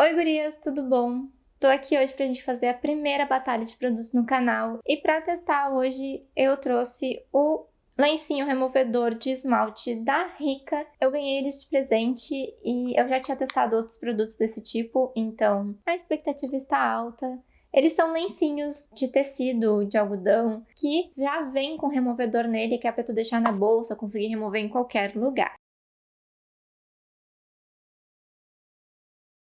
Oi gurias, tudo bom? Tô aqui hoje pra gente fazer a primeira batalha de produtos no canal e pra testar hoje eu trouxe o lencinho removedor de esmalte da Rica. Eu ganhei eles de presente e eu já tinha testado outros produtos desse tipo, então a expectativa está alta. Eles são lencinhos de tecido, de algodão, que já vem com removedor nele, que é pra tu deixar na bolsa, conseguir remover em qualquer lugar.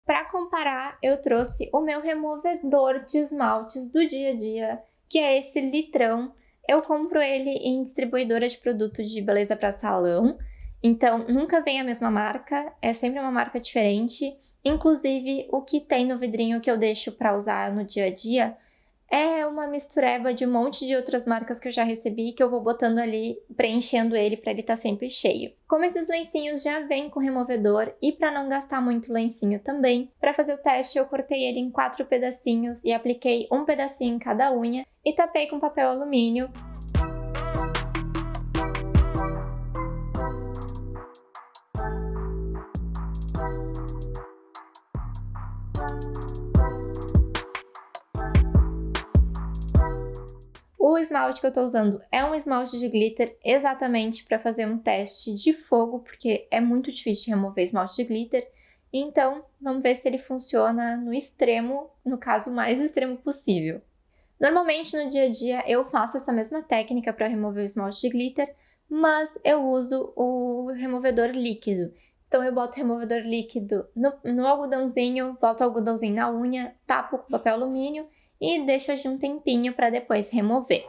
Para comparar, eu trouxe o meu removedor de esmaltes do dia a dia, que é esse litrão. Eu compro ele em distribuidora de produto de beleza para salão, então nunca vem a mesma marca, é sempre uma marca diferente. Inclusive, o que tem no vidrinho que eu deixo para usar no dia a dia é uma mistureba de um monte de outras marcas que eu já recebi que eu vou botando ali, preenchendo ele para ele estar tá sempre cheio. Como esses lencinhos já vêm com removedor e para não gastar muito lencinho também, para fazer o teste eu cortei ele em quatro pedacinhos e apliquei um pedacinho em cada unha e tapei com papel alumínio O esmalte que eu tô usando é um esmalte de glitter exatamente para fazer um teste de fogo, porque é muito difícil de remover esmalte de glitter. Então, vamos ver se ele funciona no extremo, no caso mais extremo possível. Normalmente, no dia a dia, eu faço essa mesma técnica para remover o esmalte de glitter, mas eu uso o removedor líquido. Então, eu boto removedor líquido no, no algodãozinho, boto o algodãozinho na unha, tapo com papel alumínio e deixo agir um tempinho para depois remover.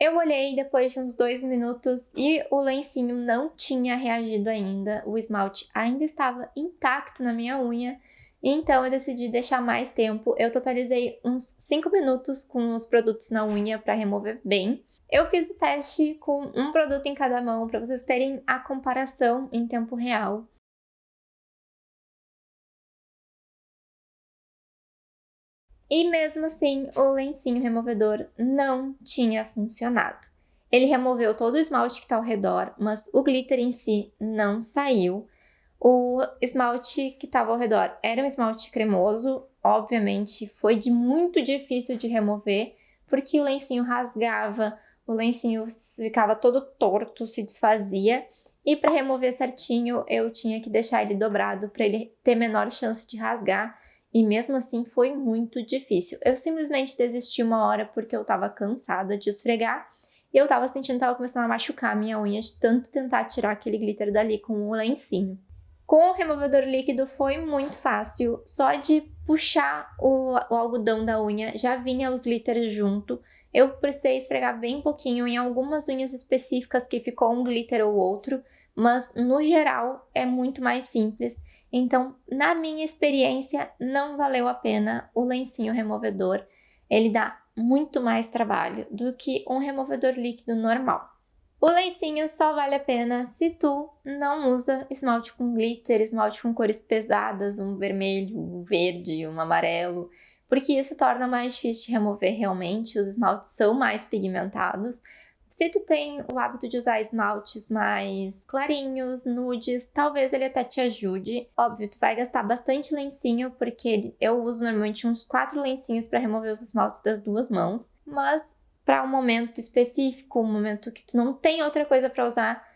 Eu olhei depois de uns dois minutos e o lencinho não tinha reagido ainda, o esmalte ainda estava intacto na minha unha, então eu decidi deixar mais tempo. Eu totalizei uns 5 minutos com os produtos na unha para remover bem. Eu fiz o teste com um produto em cada mão para vocês terem a comparação em tempo real. E mesmo assim, o lencinho removedor não tinha funcionado. Ele removeu todo o esmalte que está ao redor, mas o glitter em si não saiu. O esmalte que estava ao redor era um esmalte cremoso, obviamente foi de muito difícil de remover, porque o lencinho rasgava, o lencinho ficava todo torto, se desfazia, e para remover certinho eu tinha que deixar ele dobrado para ele ter menor chance de rasgar, e mesmo assim foi muito difícil. Eu simplesmente desisti uma hora porque eu estava cansada de esfregar, e eu estava sentindo que estava começando a machucar a minha unha de tanto tentar tirar aquele glitter dali com o lencinho. Com o removedor líquido foi muito fácil, só de puxar o, o algodão da unha já vinha os glitters junto. Eu precisei esfregar bem pouquinho em algumas unhas específicas que ficou um glitter ou outro, mas no geral é muito mais simples. Então, na minha experiência, não valeu a pena o lencinho removedor. Ele dá muito mais trabalho do que um removedor líquido normal. O lencinho só vale a pena se tu não usa esmalte com glitter, esmalte com cores pesadas, um vermelho, um verde, um amarelo, porque isso torna mais difícil de remover realmente, os esmaltes são mais pigmentados. Se tu tem o hábito de usar esmaltes mais clarinhos, nudes, talvez ele até te ajude. Óbvio, tu vai gastar bastante lencinho, porque eu uso normalmente uns quatro lencinhos para remover os esmaltes das duas mãos, mas para um momento específico, um momento que tu não tem outra coisa para usar,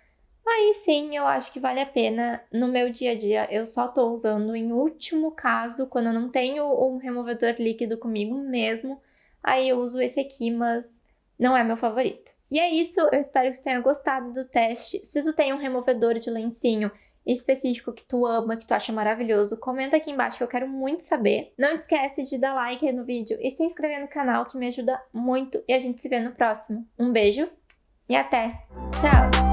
aí sim eu acho que vale a pena. No meu dia a dia eu só tô usando em último caso, quando eu não tenho um removedor líquido comigo mesmo, aí eu uso esse aqui, mas não é meu favorito. E é isso, eu espero que você tenha gostado do teste. Se tu tem um removedor de lencinho específico que tu ama, que tu acha maravilhoso, comenta aqui embaixo que eu quero muito saber. Não esquece de dar like no vídeo e se inscrever no canal que me ajuda muito e a gente se vê no próximo. Um beijo e até! Tchau!